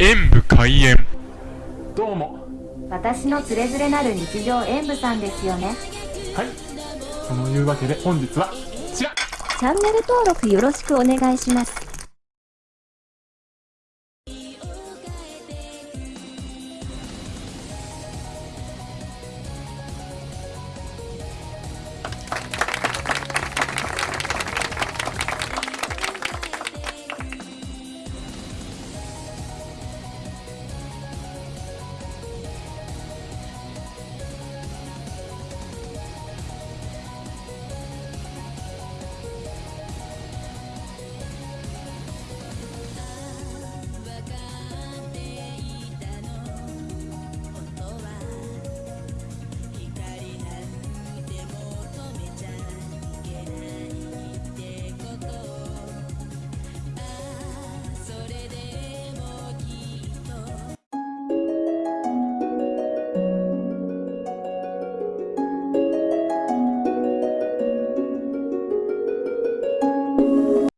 演武開演。どうも。私のつれづれなる日常演武さんですよね。はい。そのいうわけで本日はこちら。チャンネル登録よろしくお願いします。